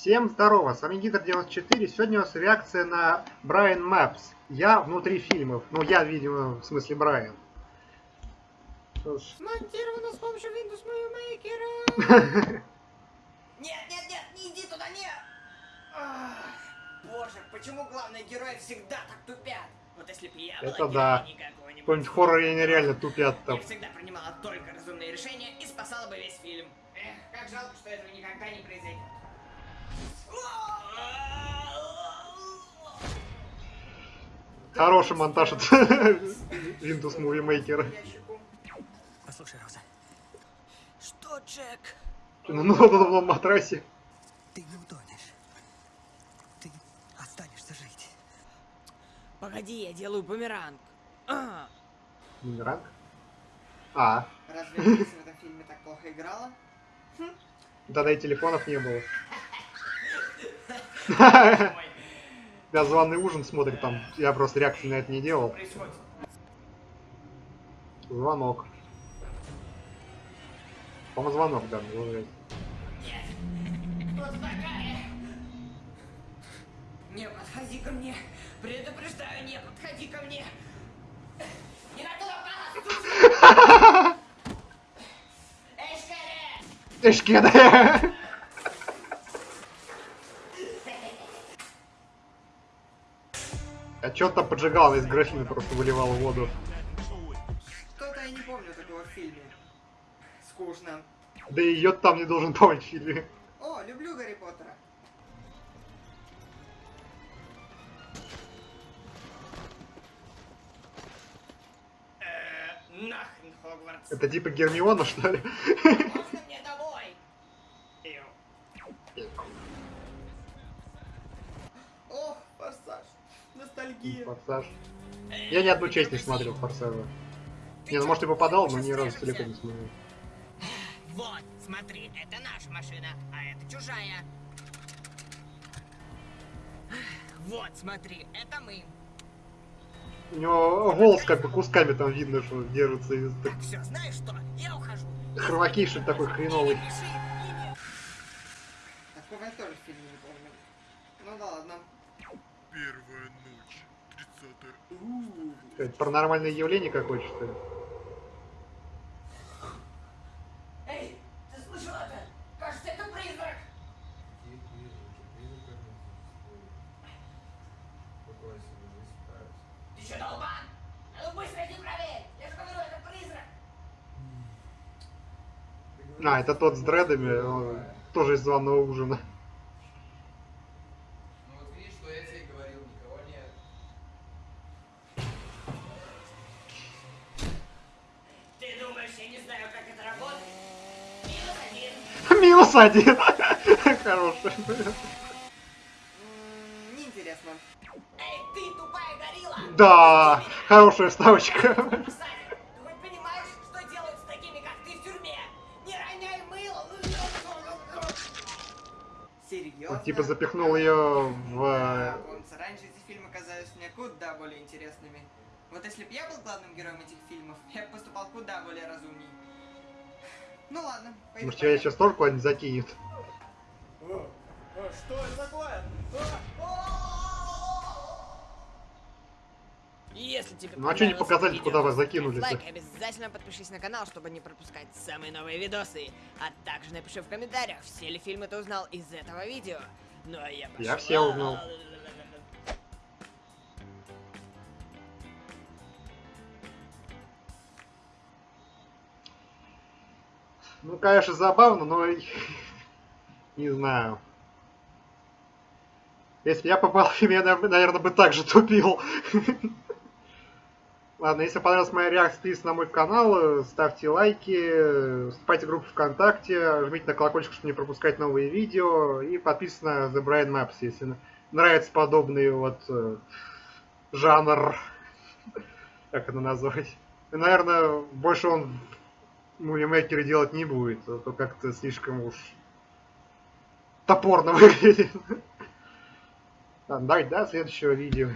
Всем здорово, с вами Гидр94. Сегодня у нас реакция на Брайан Мэпс. Я внутри фильмов. Ну, я, видимо, в смысле Брайан. Смонтировано с помощью Windows Movie Maker. Нет, нет, нет, не иди туда, нет! Ах, Боже, почему главные герои всегда так тупят? Вот если бы я Это была да. героиней какого-нибудь Какой-нибудь хоррор я нереально тупят Я там. всегда принимала только разумные решения и спасала бы весь фильм. Эх, как жалко, что этого никогда не произойдет. Хороший монтаж от Windows Movie Maker. Послушай, Роза, Что, Джек? Ну, ну, на матрасе. ты не утонешь. Ты останешься жить. Погоди, я делаю бумеранг. А, Бумеранг? А, Разве в этом фильме так плохо играла? тогда и телефонов не было. Я званый ужин смотрит там. Я просто реакции на это не делал. Звонок. По-моему, звонок, да, такая? Не подходи ко мне. Предупреждаю, не подходи ко мне. Не на туда попала, Эй, А там поджигал, из графина просто выливал воду. Что-то я не помню такого в фильме. Скучно. Да и йод там не должен помнить в фильме. О, люблю Гарри Поттера. Э, Нахрен Хогвартс. Это типа Гермиона, что ли? Можно мне домой? Форсаж. Ностальгия. Форсаж. Я ни одну часть не смотрел Форсажа. Не, ну может и попадал, но ни разу целиком не смотрел. Вот, смотри, это наша машина, а это чужая. Вот, смотри, это мы. У него волос как бы кусками там видно, что держится из так- Так, все, знаешь что? Я ухожу. ли, такой хреновый пиши, и не- Такого я тоже в фильме не помню. Ну да ладно. Первая ночь, 30 Это паранормальное явление какое-то, что ли? Эй, ты слышал это? Кажется, это призрак. Ты что, долбан? А ну быстро иди проверь. Я же говорю, это призрак. А, это тот с дредами, тоже из званого ужина. Ну вот видишь, что я тебе и говорил, никого нет. Ты думаешь, я не знаю, как это работает? Минус один. Минус один. Хороший. Неинтересно. Эй, ты тупая горилла! Да, хорошая вставочка. Кстати, ты хоть понимаешь, что делают с такими, как ты в тюрьме? Не роняй мыло! ну, Серьезно? Он типа запихнул ее в... Помнится, раньше эти фильмы казались мне куда более интересными. Вот если бы я был главным героем этих фильмов, я бы Ну ладно, пойду Может, тебя сейчас тоже куда-нибудь закинет. Если тебе Ну, а чё не понравилось показали, видео, куда вас ставь закинули-то? лайк, обязательно подпишись на канал, чтобы не пропускать самые новые видосы. А также напиши в комментариях, все ли фильмы ты узнал из этого видео. Ну а я Я пошла. все узнал. Ну, конечно, забавно, но не знаю. Если бы я попал в я, наверное, бы так же тупил. Ладно, если понравилась моя реакция, подписывайтесь на мой канал, ставьте лайки, вступайте в группу ВКонтакте, жмите на колокольчик, чтобы не пропускать новые видео, и подписывайтесь на The Brian Maps, если нравится подобный вот э, жанр, как это назвать. И, наверное, больше он мувимейкеры делать не будет, а то как-то слишком уж топорно выглядит. Ладно, давайте до следующего видео.